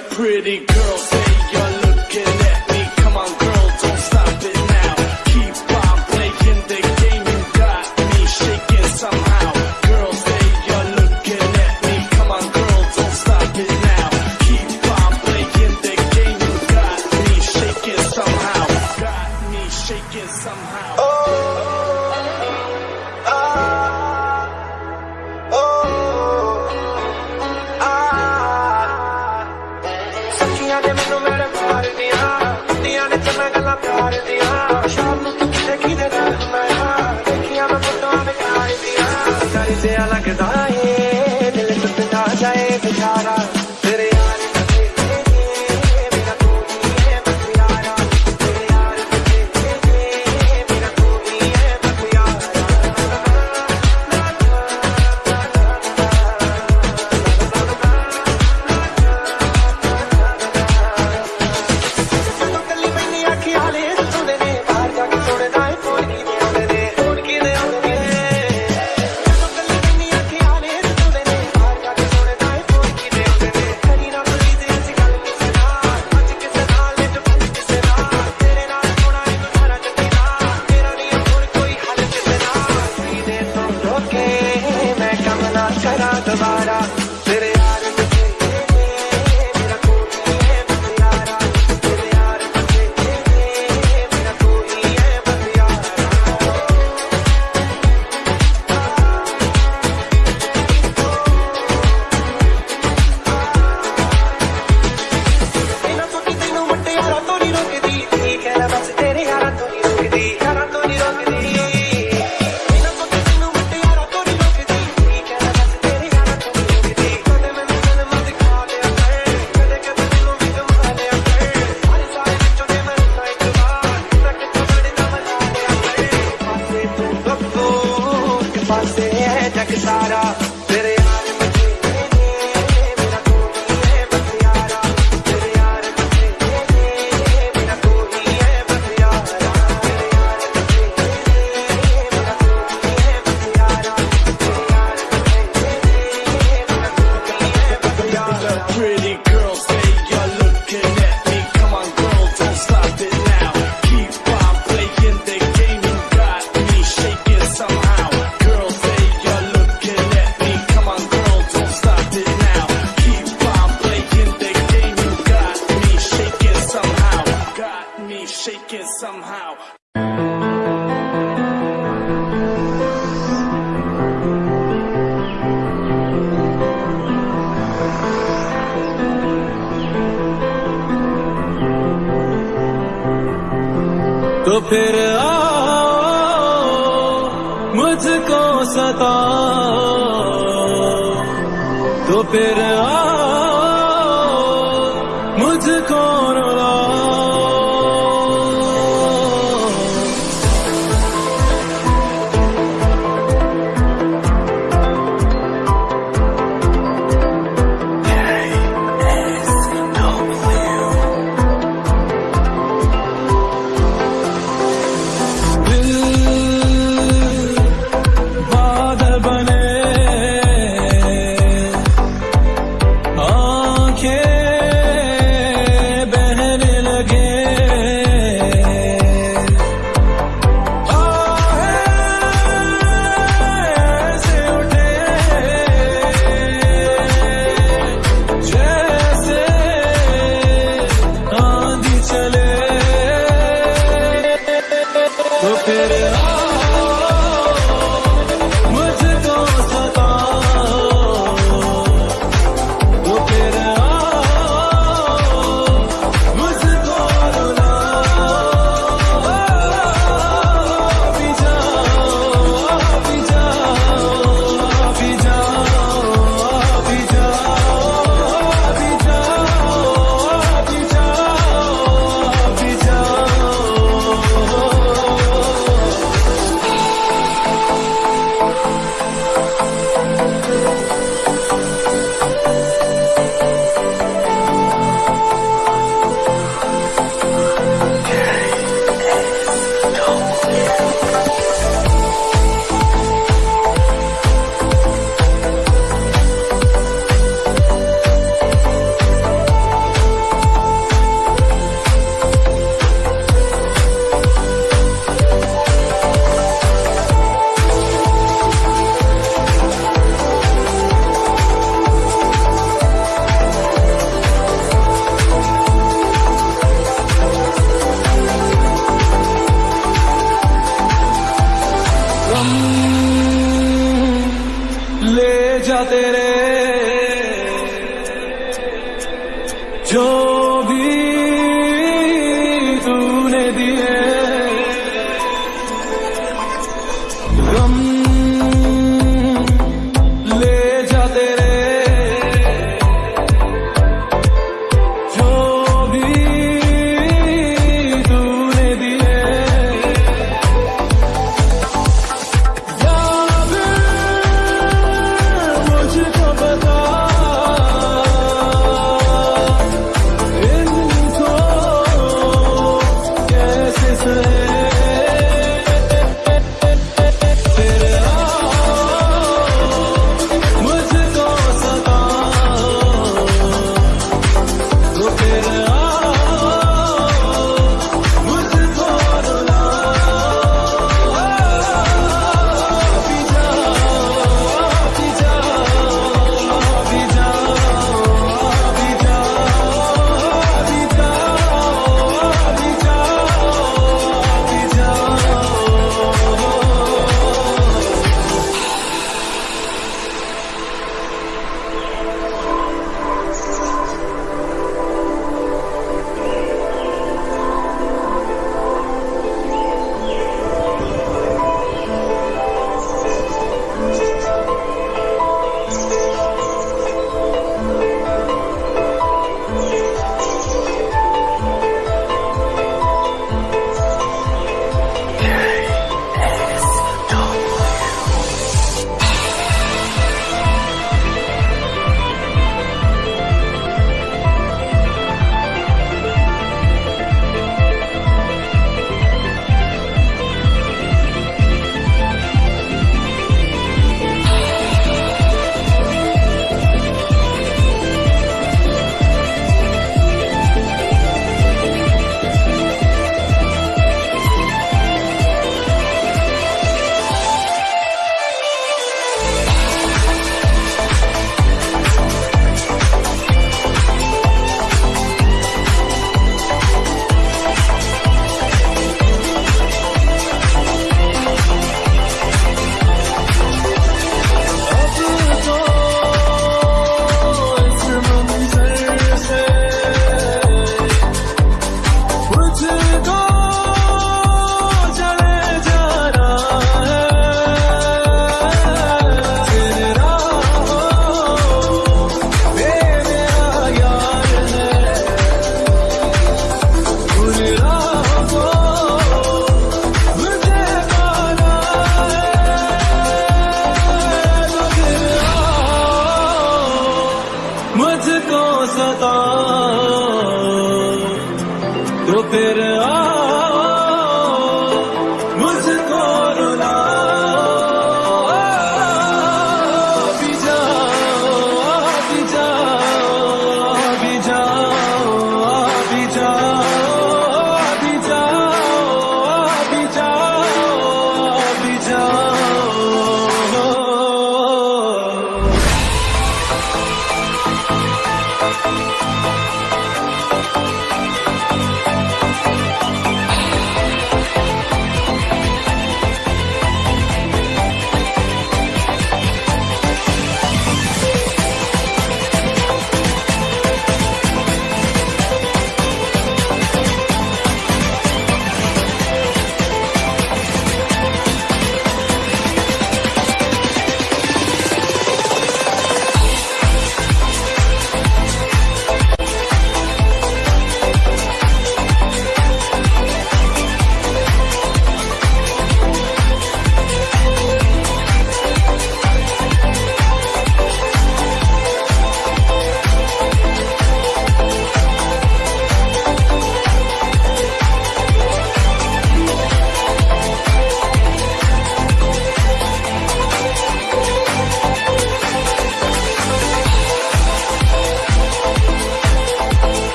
pretty girl, say you're looking at me. Come on, sea la somehow. तो फिर आओ मुझको सताओ तो फिर आओ मुझको सता तो फिर आओ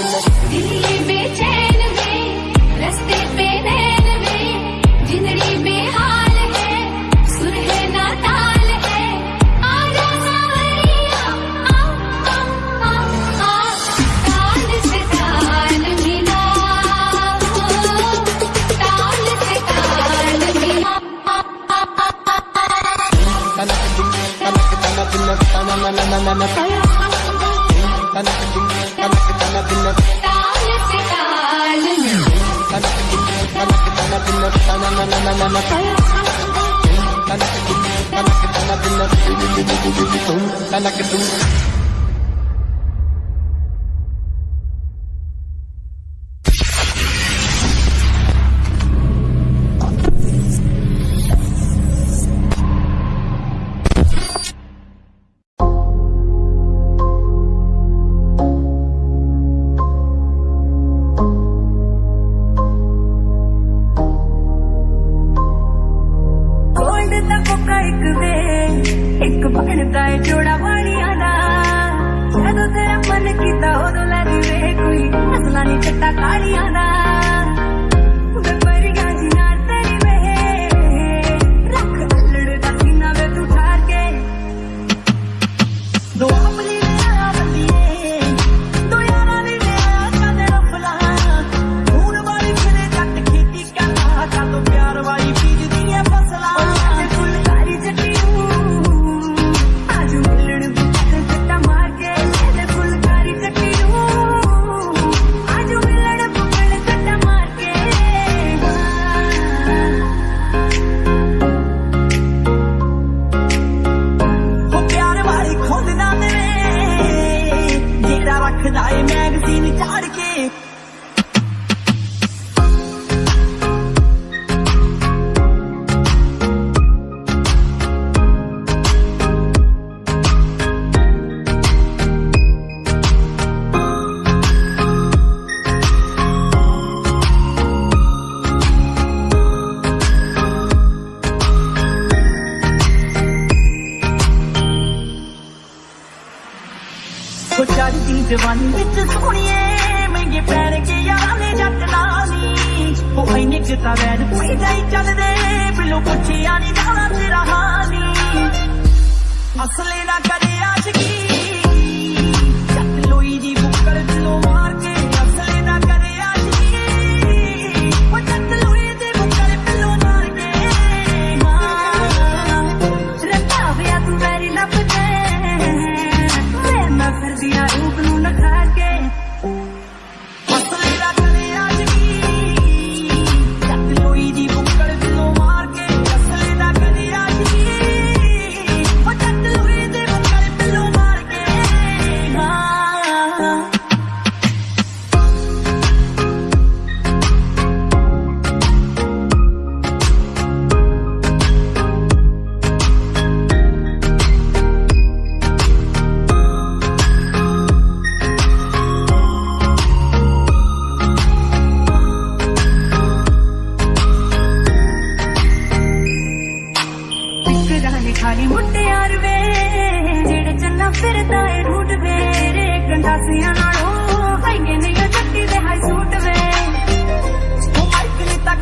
never let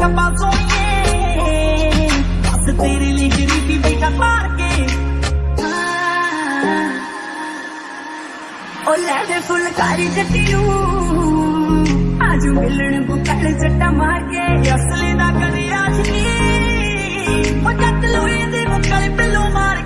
डब्बा सोके लिए गरीबी बेटा पार के हाँ। फुलकारी जटियू आज मिलन बुकल जट्टा मार के असले दा करे आज नी ओ जट लोए दे बुकल पे लो मार के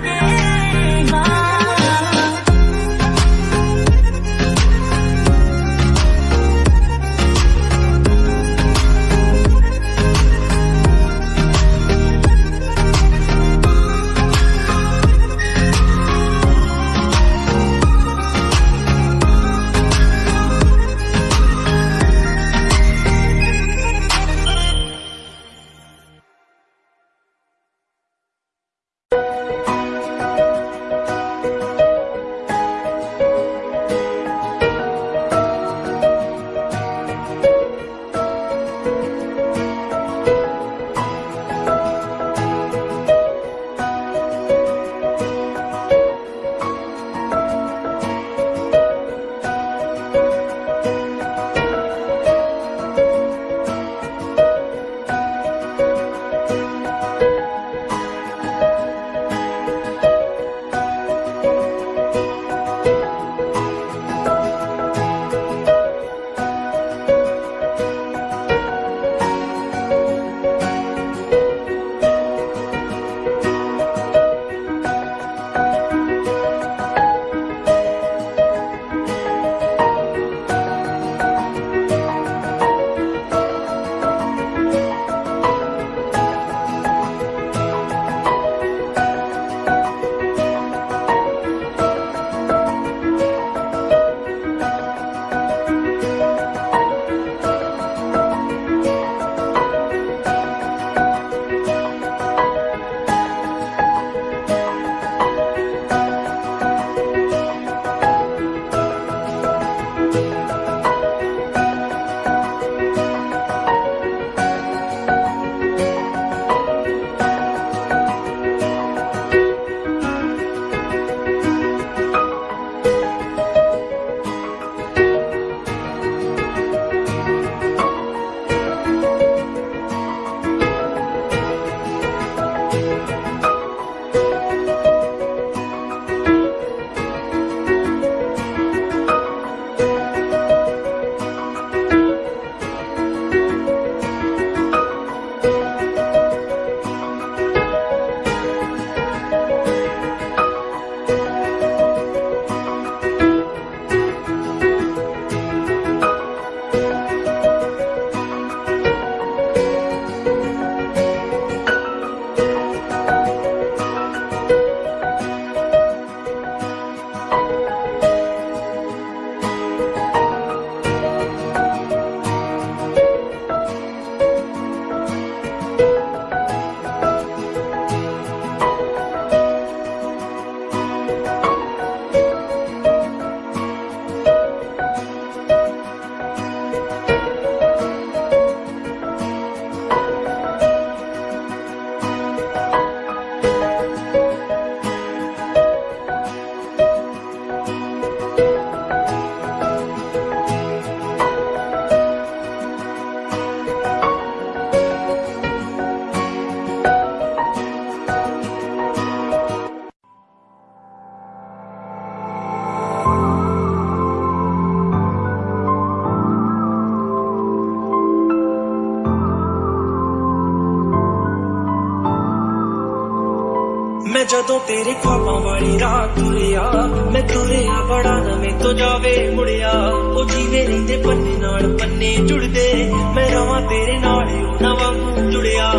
ਜਦੋਂ ਤੇਰੇ ਖਾਬਾਂ ਵਾਲੀ ਰਾਤ ਤੁਰਿਆ, ਮੈਂ ਤੁਰਿਆ ਬੜਾ ਨਵੇਂ ਤੋਂ ਜਾਵੇ ਮੁੜਿਆ। ਉਹ ਜੀਵੇ ਰਹਿੰਦੇ ਪੰਨੇ ਨਾਲ ਪੰਨੇ ਜੁੜਦੇ, ਮੈਂ ਰਵਾਂ ਤੇਰੇ ਨਾਲ ਉਹ ਨਾ ਵਾਂਗੂ ਜੁੜਿਆ।